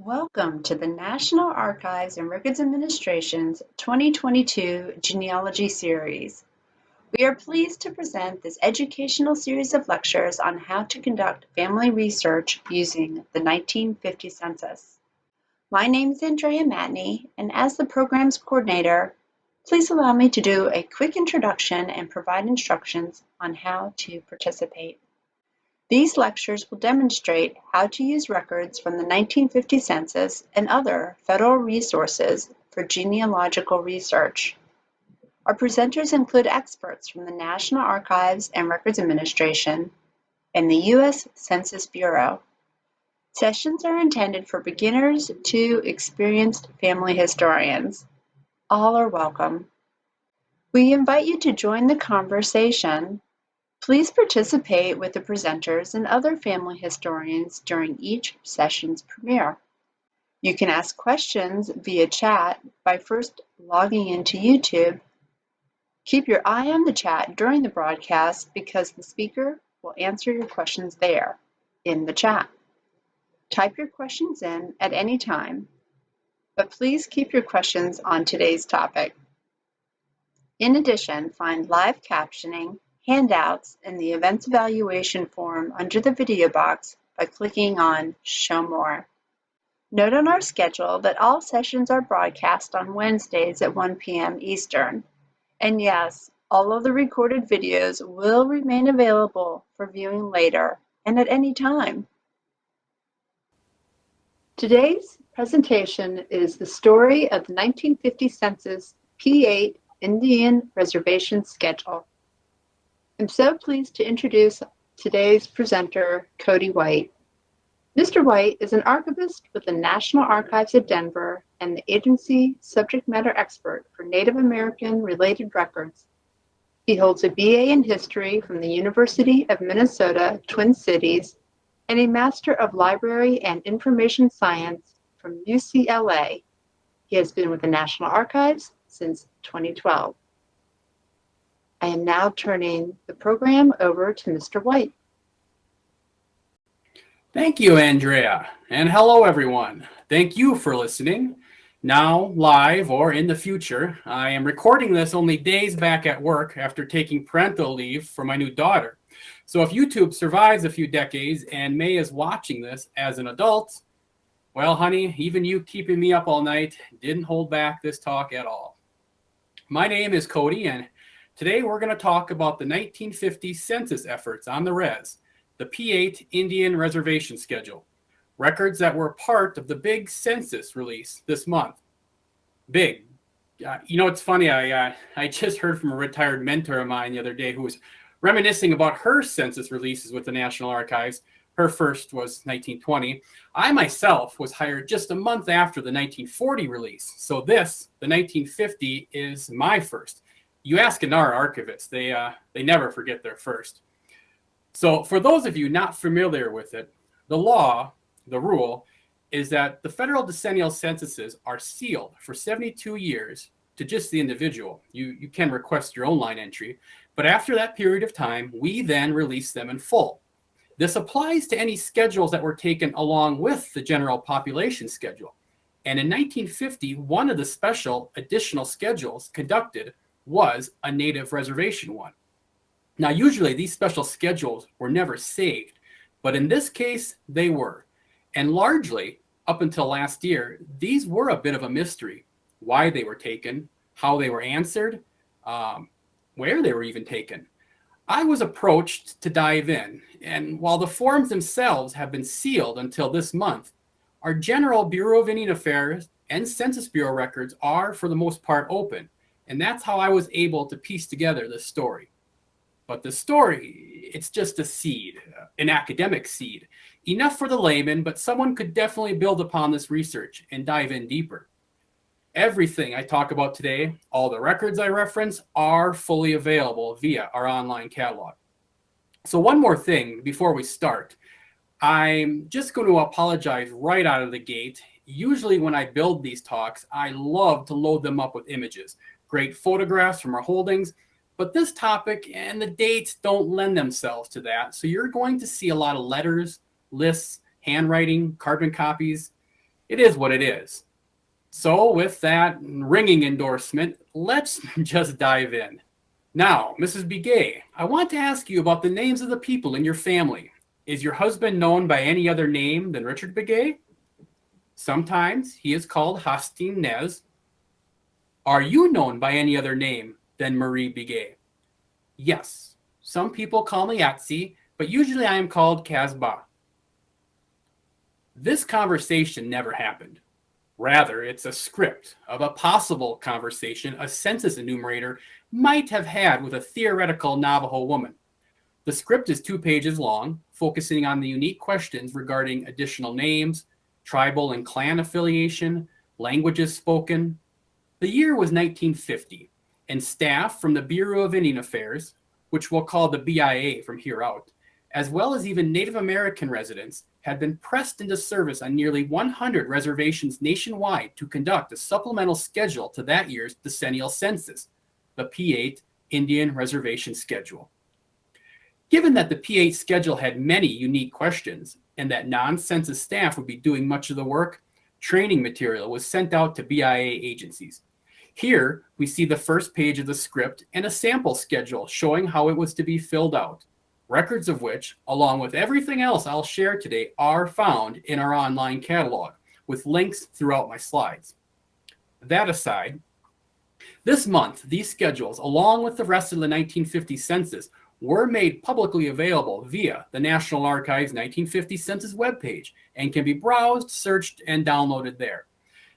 Welcome to the National Archives and Records Administration's 2022 Genealogy Series. We are pleased to present this educational series of lectures on how to conduct family research using the 1950 census. My name is Andrea Matney, and as the program's coordinator, please allow me to do a quick introduction and provide instructions on how to participate. These lectures will demonstrate how to use records from the 1950 census and other federal resources for genealogical research. Our presenters include experts from the National Archives and Records Administration and the U.S. Census Bureau. Sessions are intended for beginners to experienced family historians. All are welcome. We invite you to join the conversation Please participate with the presenters and other family historians during each session's premiere. You can ask questions via chat by first logging into YouTube. Keep your eye on the chat during the broadcast because the speaker will answer your questions there in the chat. Type your questions in at any time, but please keep your questions on today's topic. In addition, find live captioning handouts in the Events Evaluation form under the video box by clicking on Show More. Note on our schedule that all sessions are broadcast on Wednesdays at 1 p.m. Eastern. And yes, all of the recorded videos will remain available for viewing later and at any time. Today's presentation is the story of the 1950 Census P8 Indian Reservation Schedule. I'm so pleased to introduce today's presenter, Cody White. Mr. White is an archivist with the National Archives of Denver and the agency subject matter expert for Native American related records. He holds a BA in history from the University of Minnesota, Twin Cities, and a Master of Library and Information Science from UCLA. He has been with the National Archives since 2012. Am now turning the program over to Mr. White. Thank you, Andrea, and hello, everyone. Thank you for listening. Now, live or in the future, I am recording this only days back at work after taking parental leave for my new daughter. So if YouTube survives a few decades and May is watching this as an adult, well, honey, even you keeping me up all night didn't hold back this talk at all. My name is Cody, and Today, we're going to talk about the 1950 census efforts on the res, the P8 Indian Reservation Schedule, records that were part of the big census release this month. Big. Uh, you know, it's funny, I, uh, I just heard from a retired mentor of mine the other day who was reminiscing about her census releases with the National Archives. Her first was 1920. I myself was hired just a month after the 1940 release. So this, the 1950, is my first you ask NAR archivists, they, uh, they never forget their first. So for those of you not familiar with it, the law, the rule, is that the federal decennial censuses are sealed for 72 years to just the individual. You, you can request your own line entry, but after that period of time, we then release them in full. This applies to any schedules that were taken along with the general population schedule. And in 1950, one of the special additional schedules conducted was a native reservation one. Now, usually these special schedules were never saved, but in this case, they were. And largely, up until last year, these were a bit of a mystery. Why they were taken, how they were answered, um, where they were even taken. I was approached to dive in, and while the forms themselves have been sealed until this month, our general Bureau of Indian Affairs and Census Bureau records are, for the most part, open. And that's how I was able to piece together this story. But the story, it's just a seed, an academic seed. Enough for the layman, but someone could definitely build upon this research and dive in deeper. Everything I talk about today, all the records I reference, are fully available via our online catalog. So one more thing before we start. I'm just going to apologize right out of the gate. Usually when I build these talks, I love to load them up with images great photographs from our holdings, but this topic and the dates don't lend themselves to that. So you're going to see a lot of letters, lists, handwriting, carbon copies. it is what it is. So, with that ringing endorsement, let's just dive in. Now, Mrs. Begay, I want to ask you about the names of the people in your family. Is your husband known by any other name than Richard Begay? Sometimes he is called Hastin Nez. Are you known by any other name than Marie Begay? Yes, some people call me Yatsi, but usually I am called Casbah. This conversation never happened. Rather, it's a script of a possible conversation a census enumerator might have had with a theoretical Navajo woman. The script is two pages long, focusing on the unique questions regarding additional names, tribal and clan affiliation, languages spoken. The year was 1950, and staff from the Bureau of Indian Affairs, which we'll call the BIA from here out, as well as even Native American residents, had been pressed into service on nearly 100 reservations nationwide to conduct a supplemental schedule to that year's decennial census, the P8 Indian Reservation Schedule. Given that the P8 schedule had many unique questions and that non-census staff would be doing much of the work, training material was sent out to BIA agencies. Here, we see the first page of the script and a sample schedule showing how it was to be filled out records of which, along with everything else I'll share today, are found in our online catalog with links throughout my slides. That aside, this month, these schedules, along with the rest of the 1950 census, were made publicly available via the National Archives 1950 Census webpage and can be browsed, searched, and downloaded there.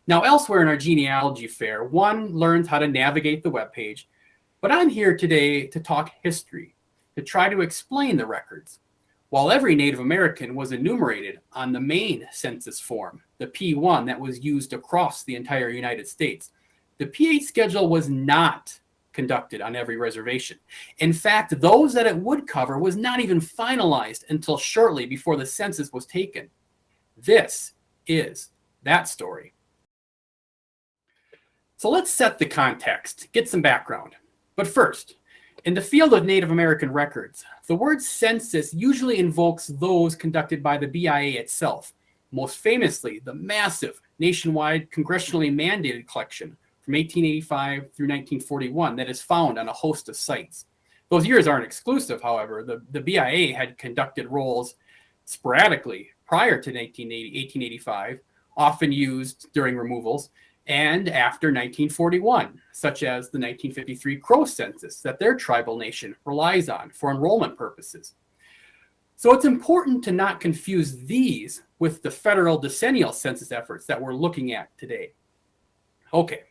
Now, elsewhere in our genealogy fair, one learns how to navigate the webpage, but I'm here today to talk history, to try to explain the records. While every Native American was enumerated on the main census form, the P1 that was used across the entire United States, the P8 schedule was not conducted on every reservation. In fact, those that it would cover was not even finalized until shortly before the census was taken. This is that story. So let's set the context, get some background. But first, in the field of Native American records, the word census usually invokes those conducted by the BIA itself, most famously the massive nationwide congressionally mandated collection from 1885 through 1941 that is found on a host of sites. Those years aren't exclusive, however. The, the BIA had conducted rolls sporadically prior to 1980, 1885, often used during removals, and after 1941, such as the 1953 Crow census that their tribal nation relies on for enrollment purposes. So it's important to not confuse these with the federal decennial census efforts that we're looking at today. Okay,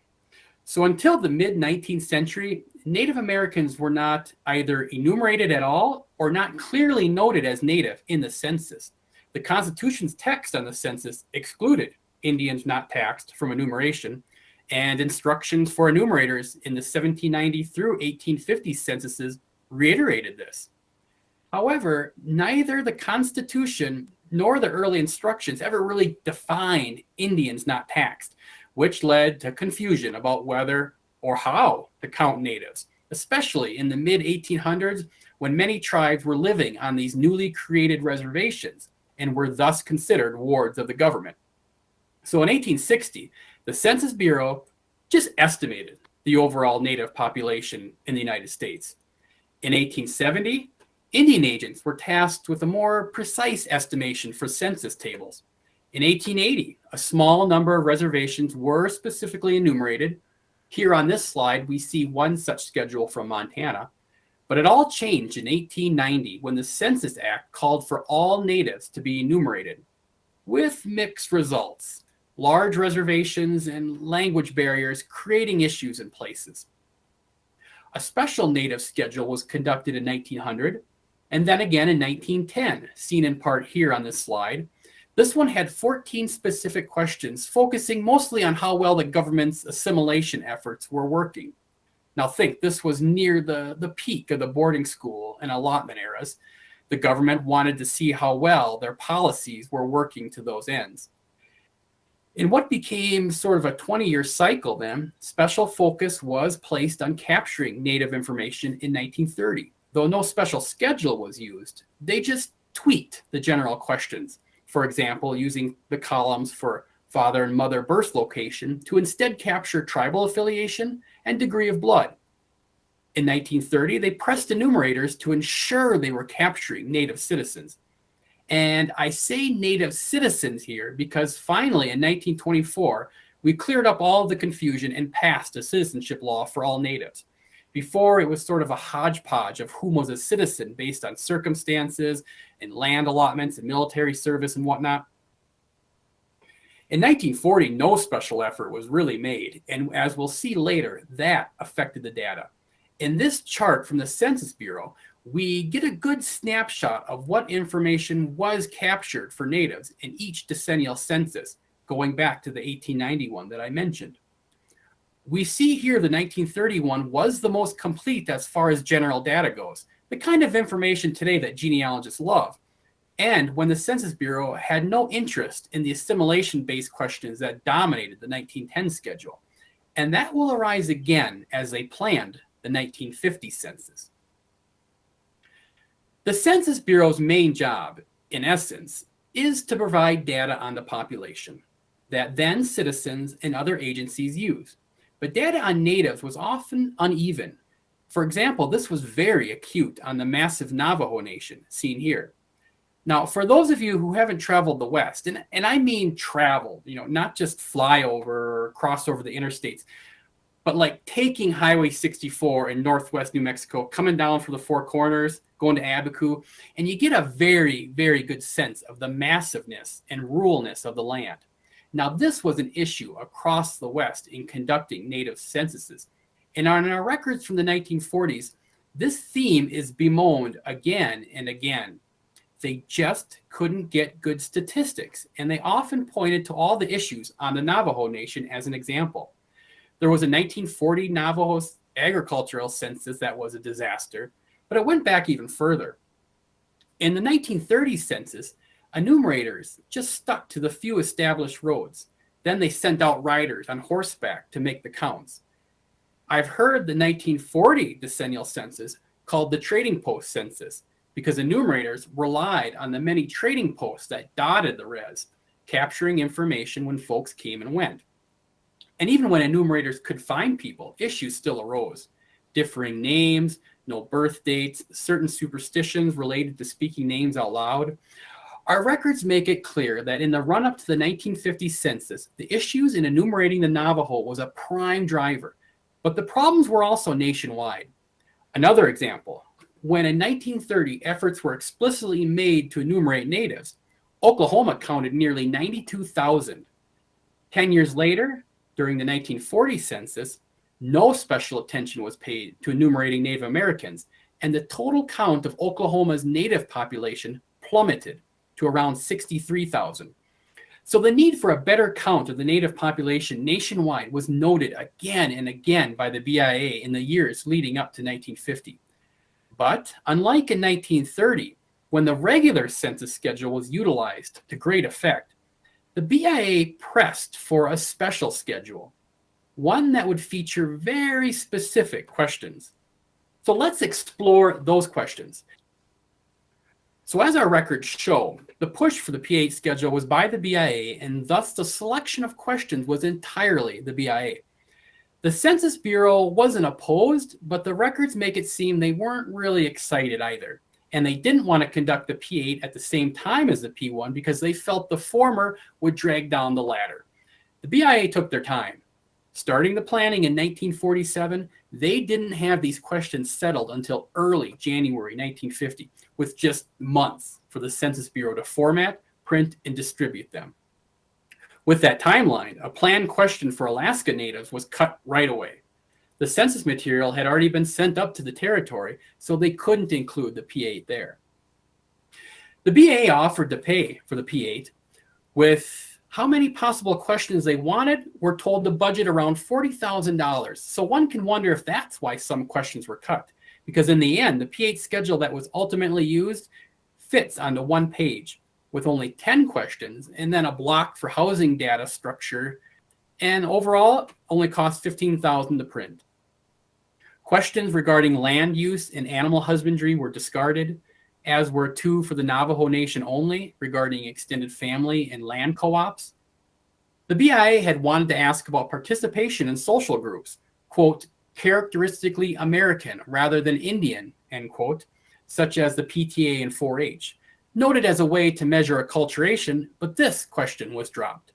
so until the mid 19th century, Native Americans were not either enumerated at all or not clearly noted as Native in the census. The Constitution's text on the census excluded Indians not taxed from enumeration, and instructions for enumerators in the 1790 through 1850 censuses reiterated this. However, neither the Constitution nor the early instructions ever really defined Indians not taxed, which led to confusion about whether or how to count natives, especially in the mid 1800s when many tribes were living on these newly created reservations and were thus considered wards of the government. So in 1860, the Census Bureau just estimated the overall native population in the United States. In 1870, Indian agents were tasked with a more precise estimation for census tables. In 1880, a small number of reservations were specifically enumerated. Here on this slide, we see one such schedule from Montana. But it all changed in 1890 when the Census Act called for all natives to be enumerated, with mixed results large reservations and language barriers creating issues in places. A special native schedule was conducted in 1900 and then again in 1910, seen in part here on this slide. This one had 14 specific questions focusing mostly on how well the government's assimilation efforts were working. Now think, this was near the, the peak of the boarding school and allotment eras. The government wanted to see how well their policies were working to those ends. In what became sort of a 20 year cycle, then, special focus was placed on capturing Native information in 1930. Though no special schedule was used, they just tweaked the general questions. For example, using the columns for father and mother birth location to instead capture tribal affiliation and degree of blood. In 1930, they pressed enumerators to ensure they were capturing Native citizens. And I say Native citizens here because finally in 1924, we cleared up all the confusion and passed a citizenship law for all Natives. Before, it was sort of a hodgepodge of whom was a citizen based on circumstances and land allotments and military service and whatnot. In 1940, no special effort was really made, and as we'll see later, that affected the data. In this chart from the Census Bureau, we get a good snapshot of what information was captured for natives in each decennial census, going back to the 1891 that I mentioned. We see here the 1931 was the most complete as far as general data goes, the kind of information today that genealogists love. And when the Census Bureau had no interest in the assimilation-based questions that dominated the 1910 schedule. And that will arise again as they planned the 1950 census. The Census Bureau's main job, in essence, is to provide data on the population that then citizens and other agencies use. But data on natives was often uneven. For example, this was very acute on the massive Navajo Nation, seen here. Now, for those of you who haven't traveled the West, and, and I mean traveled, you know, not just fly over or cross over the interstates, but like taking Highway 64 in Northwest New Mexico, coming down from the Four Corners, going to Abiquiu, and you get a very, very good sense of the massiveness and ruralness of the land. Now, this was an issue across the West in conducting native censuses. And on our records from the 1940s, this theme is bemoaned again and again. They just couldn't get good statistics, and they often pointed to all the issues on the Navajo Nation as an example. There was a 1940 Navajo agricultural census that was a disaster, but it went back even further. In the 1930 census, Enumerators just stuck to the few established roads. Then they sent out riders on horseback to make the counts. I've heard the 1940 decennial census called the trading post census because enumerators relied on the many trading posts that dotted the res, capturing information when folks came and went. And even when enumerators could find people, issues still arose. Differing names, no birth dates, certain superstitions related to speaking names out loud. Our records make it clear that in the run-up to the 1950 census, the issues in enumerating the Navajo was a prime driver, but the problems were also nationwide. Another example, when in 1930 efforts were explicitly made to enumerate natives, Oklahoma counted nearly 92,000. Ten years later, during the 1940 census, no special attention was paid to enumerating Native Americans, and the total count of Oklahoma's native population plummeted to around 63,000. So the need for a better count of the native population nationwide was noted again and again by the BIA in the years leading up to 1950. But unlike in 1930, when the regular census schedule was utilized to great effect, the BIA pressed for a special schedule, one that would feature very specific questions. So let's explore those questions. So as our records show, the push for the P8 schedule was by the BIA, and thus the selection of questions was entirely the BIA. The Census Bureau wasn't opposed, but the records make it seem they weren't really excited either. And they didn't want to conduct the P8 at the same time as the P1 because they felt the former would drag down the latter. The BIA took their time. Starting the planning in 1947, they didn't have these questions settled until early January 1950 with just months for the Census Bureau to format, print, and distribute them. With that timeline, a planned question for Alaska Natives was cut right away. The census material had already been sent up to the territory, so they couldn't include the P8 there. The BIA offered to pay for the P8 with how many possible questions they wanted, were told to budget around $40,000. So one can wonder if that's why some questions were cut because in the end, the P8 schedule that was ultimately used fits onto one page with only 10 questions and then a block for housing data structure and overall only cost 15,000 to print. Questions regarding land use and animal husbandry were discarded, as were two for the Navajo Nation only regarding extended family and land co-ops. The BIA had wanted to ask about participation in social groups, quote, characteristically American rather than Indian, end quote, such as the PTA and 4-H, noted as a way to measure acculturation, but this question was dropped.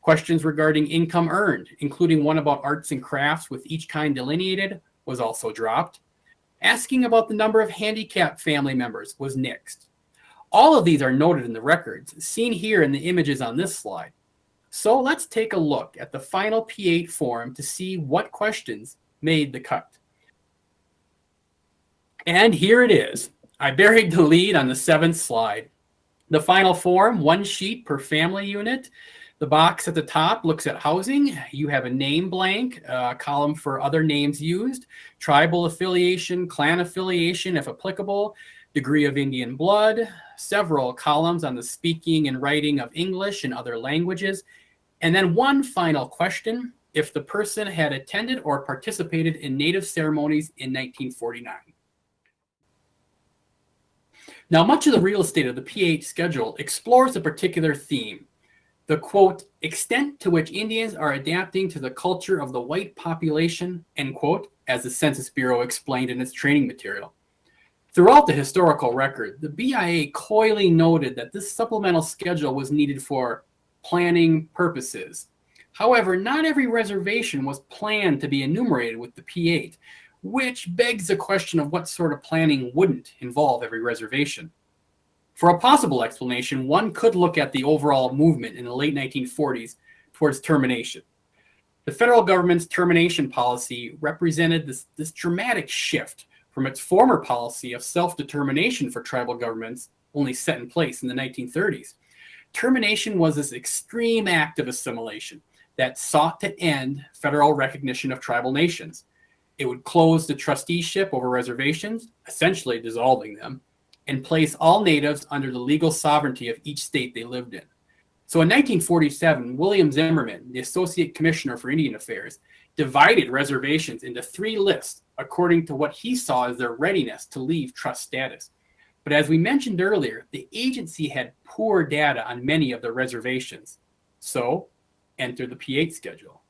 Questions regarding income earned, including one about arts and crafts with each kind delineated, was also dropped. Asking about the number of handicapped family members was nixed. All of these are noted in the records, seen here in the images on this slide. So let's take a look at the final P8 form to see what questions made the cut. And here it is. I buried the lead on the seventh slide. The final form, one sheet per family unit. The box at the top looks at housing. You have a name blank, a column for other names used, tribal affiliation, clan affiliation, if applicable, degree of Indian blood, several columns on the speaking and writing of English and other languages, and then one final question, if the person had attended or participated in Native ceremonies in 1949. Now, much of the real estate of the P8 schedule explores a particular theme, the quote, extent to which Indians are adapting to the culture of the white population, end quote, as the Census Bureau explained in its training material. Throughout the historical record, the BIA coyly noted that this supplemental schedule was needed for planning purposes. However, not every reservation was planned to be enumerated with the P8, which begs the question of what sort of planning wouldn't involve every reservation. For a possible explanation, one could look at the overall movement in the late 1940s towards termination. The federal government's termination policy represented this, this dramatic shift from its former policy of self-determination for tribal governments only set in place in the 1930s. Termination was this extreme act of assimilation that sought to end federal recognition of tribal nations. It would close the trusteeship over reservations, essentially dissolving them, and place all natives under the legal sovereignty of each state they lived in. So in 1947, William Zimmerman, the Associate Commissioner for Indian Affairs, divided reservations into three lists according to what he saw as their readiness to leave trust status. But as we mentioned earlier, the agency had poor data on many of the reservations. So enter the P8 schedule.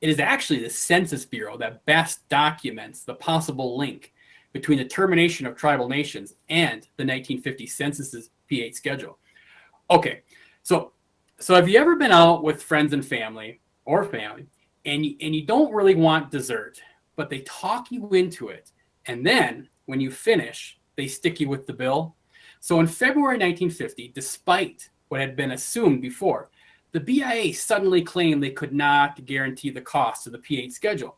It is actually the Census Bureau that best documents the possible link between the termination of tribal nations and the 1950 census's P8 schedule. Okay, so so have you ever been out with friends and family or family and you, and you don't really want dessert, but they talk you into it, and then when you finish, they stick you with the bill? So in February 1950, despite what had been assumed before, the BIA suddenly claimed they could not guarantee the cost of the P8 schedule.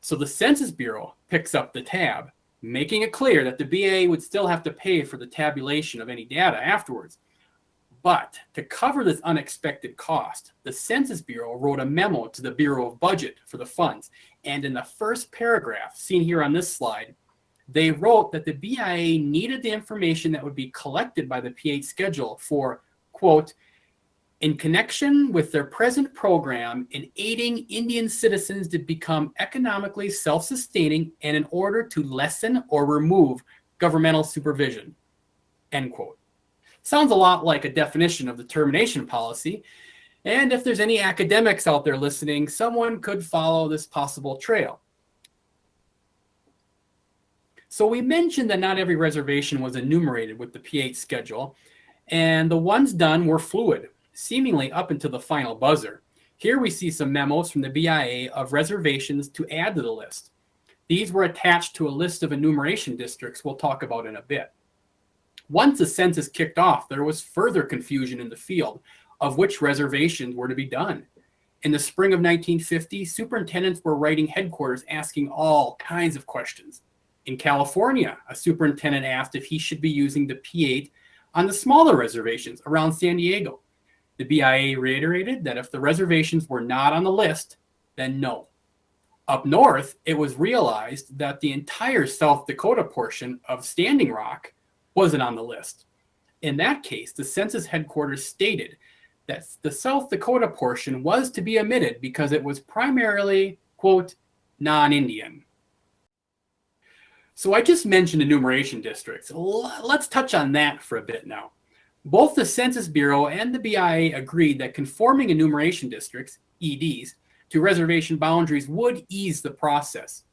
So the Census Bureau picks up the tab, making it clear that the BIA would still have to pay for the tabulation of any data afterwards. But to cover this unexpected cost, the Census Bureau wrote a memo to the Bureau of Budget for the funds. And in the first paragraph, seen here on this slide, they wrote that the BIA needed the information that would be collected by the P8 schedule for, quote, in connection with their present program in aiding Indian citizens to become economically self-sustaining and in order to lessen or remove governmental supervision, end quote. Sounds a lot like a definition of the termination policy. And if there's any academics out there listening, someone could follow this possible trail. So we mentioned that not every reservation was enumerated with the P8 schedule, and the ones done were fluid seemingly up until the final buzzer. Here we see some memos from the BIA of reservations to add to the list. These were attached to a list of enumeration districts we'll talk about in a bit. Once the census kicked off, there was further confusion in the field of which reservations were to be done. In the spring of 1950, superintendents were writing headquarters asking all kinds of questions. In California, a superintendent asked if he should be using the P8 on the smaller reservations around San Diego. The BIA reiterated that if the reservations were not on the list, then no. Up north, it was realized that the entire South Dakota portion of Standing Rock wasn't on the list. In that case, the census headquarters stated that the South Dakota portion was to be omitted because it was primarily, quote, non-Indian. So I just mentioned enumeration districts. Let's touch on that for a bit now. Both the Census Bureau and the BIA agreed that conforming enumeration districts, EDs, to reservation boundaries would ease the process.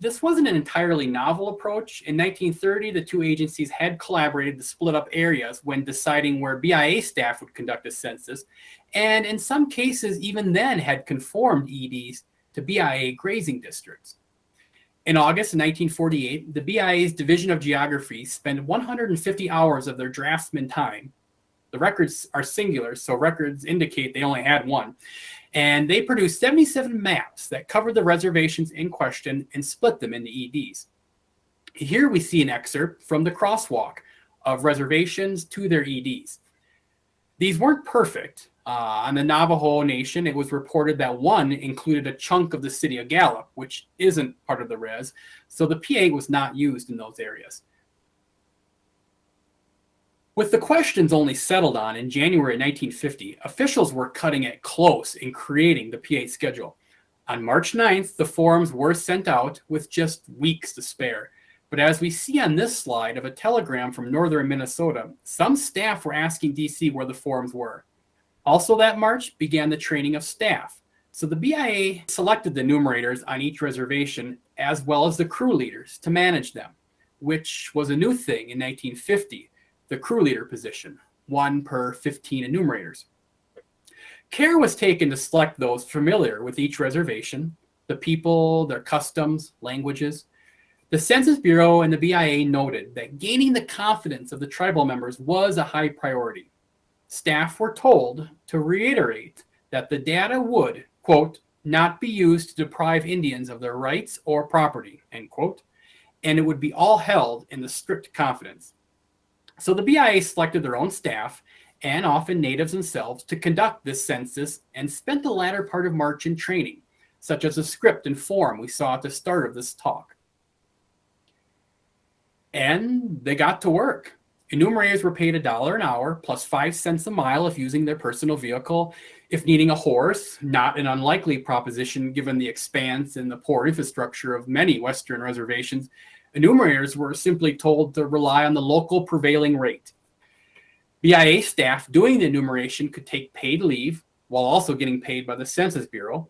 This wasn't an entirely novel approach. In 1930, the two agencies had collaborated to split up areas when deciding where BIA staff would conduct a census, and in some cases, even then had conformed EDs to BIA grazing districts. In August 1948, the BIA's Division of Geography spent 150 hours of their draftsman time. The records are singular, so records indicate they only had one. And they produced 77 maps that covered the reservations in question and split them into EDs. Here we see an excerpt from the crosswalk of reservations to their EDs. These weren't perfect, uh, on the Navajo Nation, it was reported that one included a chunk of the city of Gallup, which isn't part of the res, so the P8 was not used in those areas. With the questions only settled on in January 1950, officials were cutting it close in creating the P8 schedule. On March 9th, the forms were sent out with just weeks to spare. But as we see on this slide of a telegram from northern Minnesota, some staff were asking DC where the forms were. Also that March began the training of staff. So the BIA selected the enumerators on each reservation as well as the crew leaders to manage them, which was a new thing in 1950, the crew leader position, one per 15 enumerators. Care was taken to select those familiar with each reservation, the people, their customs, languages. The Census Bureau and the BIA noted that gaining the confidence of the tribal members was a high priority staff were told to reiterate that the data would, quote, not be used to deprive Indians of their rights or property, end quote, and it would be all held in the strict confidence. So the BIA selected their own staff and often natives themselves to conduct this census and spent the latter part of March in training, such as the script and form we saw at the start of this talk. And they got to work. Enumerators were paid a dollar an hour plus five cents a mile if using their personal vehicle. If needing a horse, not an unlikely proposition given the expanse and the poor infrastructure of many Western reservations, enumerators were simply told to rely on the local prevailing rate. BIA staff doing the enumeration could take paid leave while also getting paid by the Census Bureau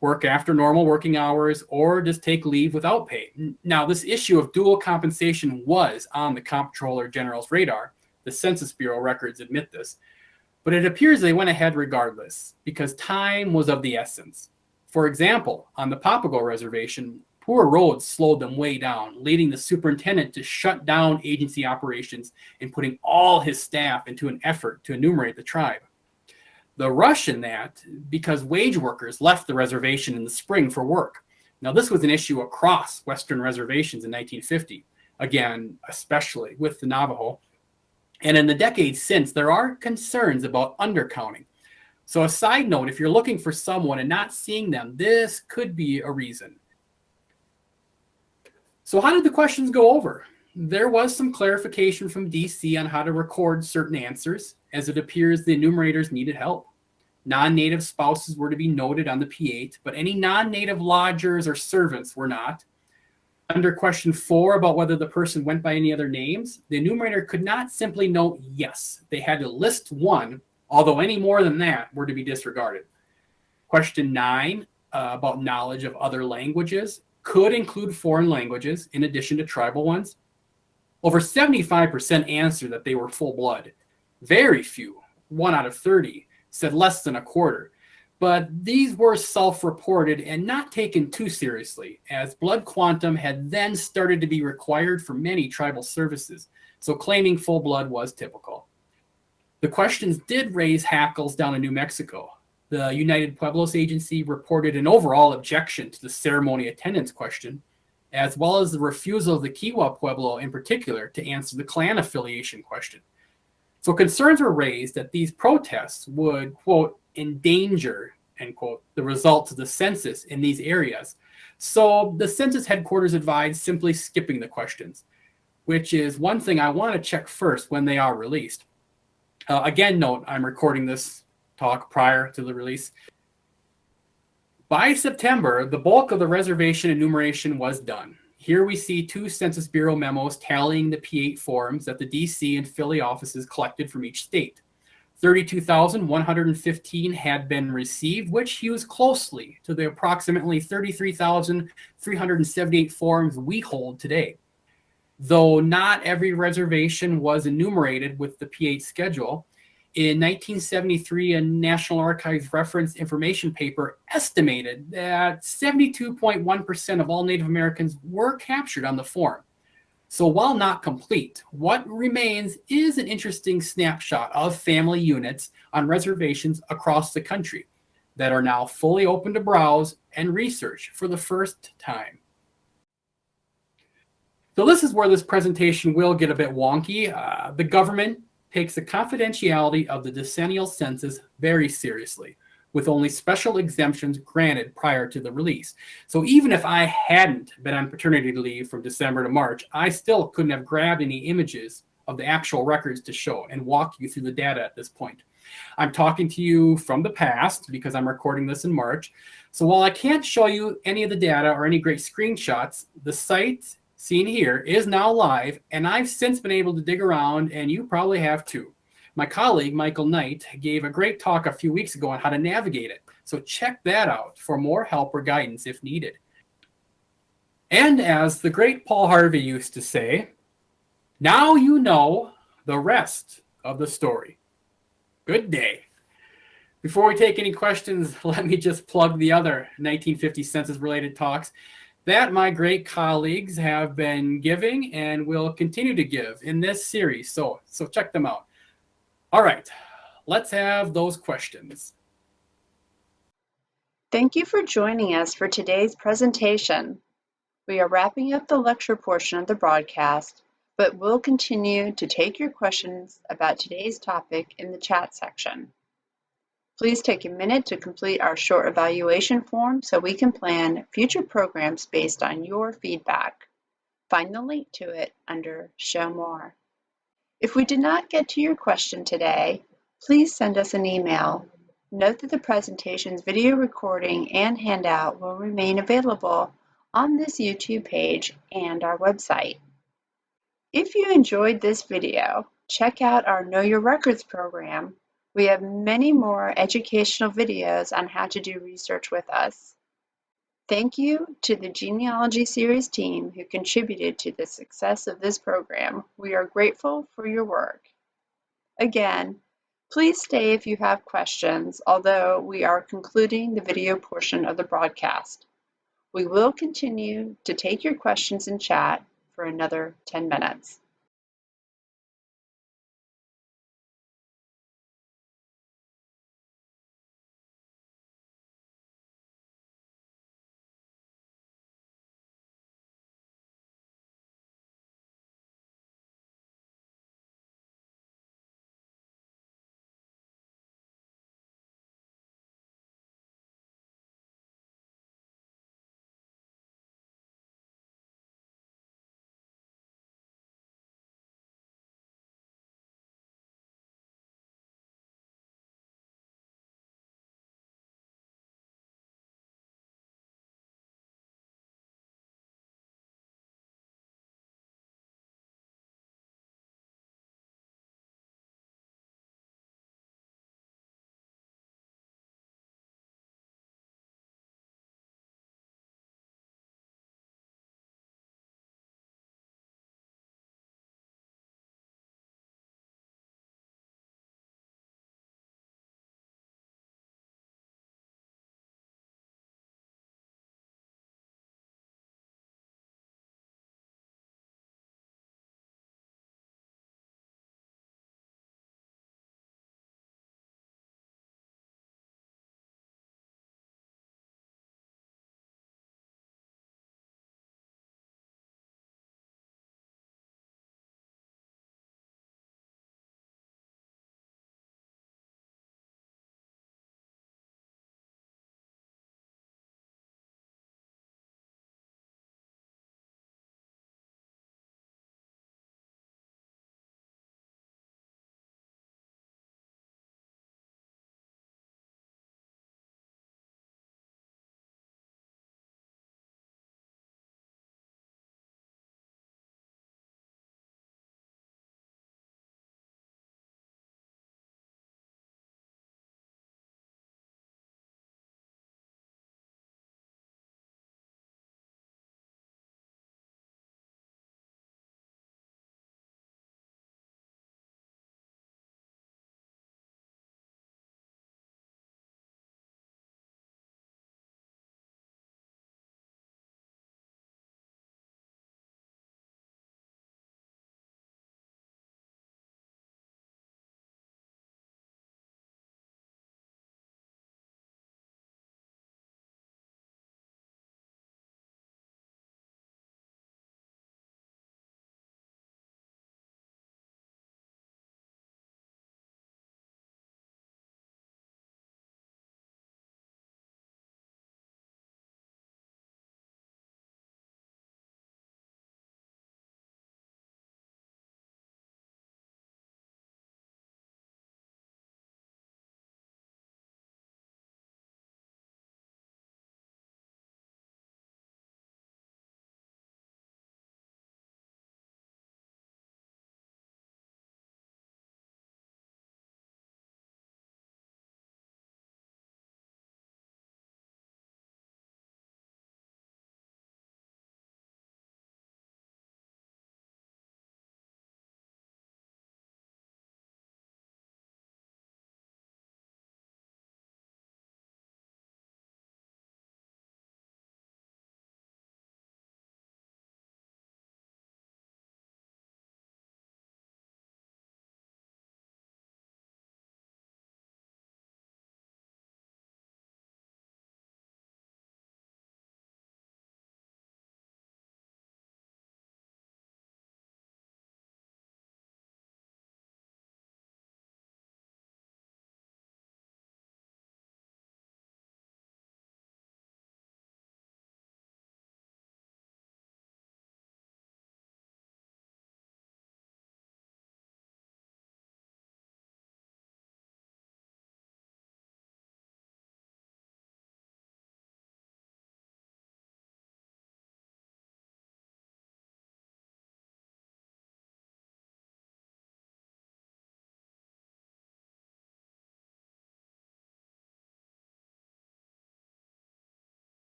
work after normal working hours, or just take leave without pay. Now, this issue of dual compensation was on the Comptroller General's radar. The Census Bureau records admit this. But it appears they went ahead regardless because time was of the essence. For example, on the Papago Reservation, poor roads slowed them way down, leading the superintendent to shut down agency operations and putting all his staff into an effort to enumerate the tribe the rush in that because wage workers left the reservation in the spring for work. Now, this was an issue across Western reservations in 1950, again, especially with the Navajo. And in the decades since, there are concerns about undercounting. So, a side note if you're looking for someone and not seeing them, this could be a reason. So, how did the questions go over? There was some clarification from DC on how to record certain answers, as it appears the enumerators needed help. Non-native spouses were to be noted on the P8, but any non-native lodgers or servants were not. Under question four about whether the person went by any other names, the enumerator could not simply note yes. They had to list one, although any more than that were to be disregarded. Question nine uh, about knowledge of other languages could include foreign languages in addition to tribal ones. Over 75% answered that they were full blood. Very few, one out of 30, said less than a quarter. But these were self reported and not taken too seriously, as blood quantum had then started to be required for many tribal services, so claiming full blood was typical. The questions did raise hackles down in New Mexico. The United Pueblos Agency reported an overall objection to the ceremony attendance question, as well as the refusal of the Kiowa Pueblo in particular to answer the clan affiliation question. So concerns were raised that these protests would, quote, endanger, end quote, the results of the census in these areas. So the census headquarters advised simply skipping the questions, which is one thing I want to check first when they are released. Uh, again, note I'm recording this talk prior to the release. By September, the bulk of the reservation enumeration was done. Here we see two Census Bureau memos tallying the P8 forms that the DC and Philly offices collected from each state. 32,115 had been received, which hews closely to the approximately 33,378 forms we hold today. Though not every reservation was enumerated with the P8 schedule, in 1973, a National Archives reference information paper estimated that 72.1% of all Native Americans were captured on the form. So while not complete, what remains is an interesting snapshot of family units on reservations across the country that are now fully open to browse and research for the first time. So this is where this presentation will get a bit wonky. Uh, the government takes the confidentiality of the decennial census very seriously, with only special exemptions granted prior to the release. So even if I hadn't been on paternity leave from December to March, I still couldn't have grabbed any images of the actual records to show and walk you through the data at this point. I'm talking to you from the past because I'm recording this in March. So while I can't show you any of the data or any great screenshots, the site seen here is now live and I've since been able to dig around and you probably have too. My colleague, Michael Knight, gave a great talk a few weeks ago on how to navigate it. So check that out for more help or guidance if needed. And as the great Paul Harvey used to say, now you know the rest of the story. Good day. Before we take any questions, let me just plug the other 1950 census related talks that my great colleagues have been giving and will continue to give in this series. So, so check them out. All right, let's have those questions. Thank you for joining us for today's presentation. We are wrapping up the lecture portion of the broadcast, but we'll continue to take your questions about today's topic in the chat section. Please take a minute to complete our short evaluation form so we can plan future programs based on your feedback. Find the link to it under Show More. If we did not get to your question today, please send us an email. Note that the presentation's video recording and handout will remain available on this YouTube page and our website. If you enjoyed this video, check out our Know Your Records program we have many more educational videos on how to do research with us. Thank you to the Genealogy Series team who contributed to the success of this program. We are grateful for your work. Again, please stay if you have questions, although we are concluding the video portion of the broadcast. We will continue to take your questions in chat for another 10 minutes.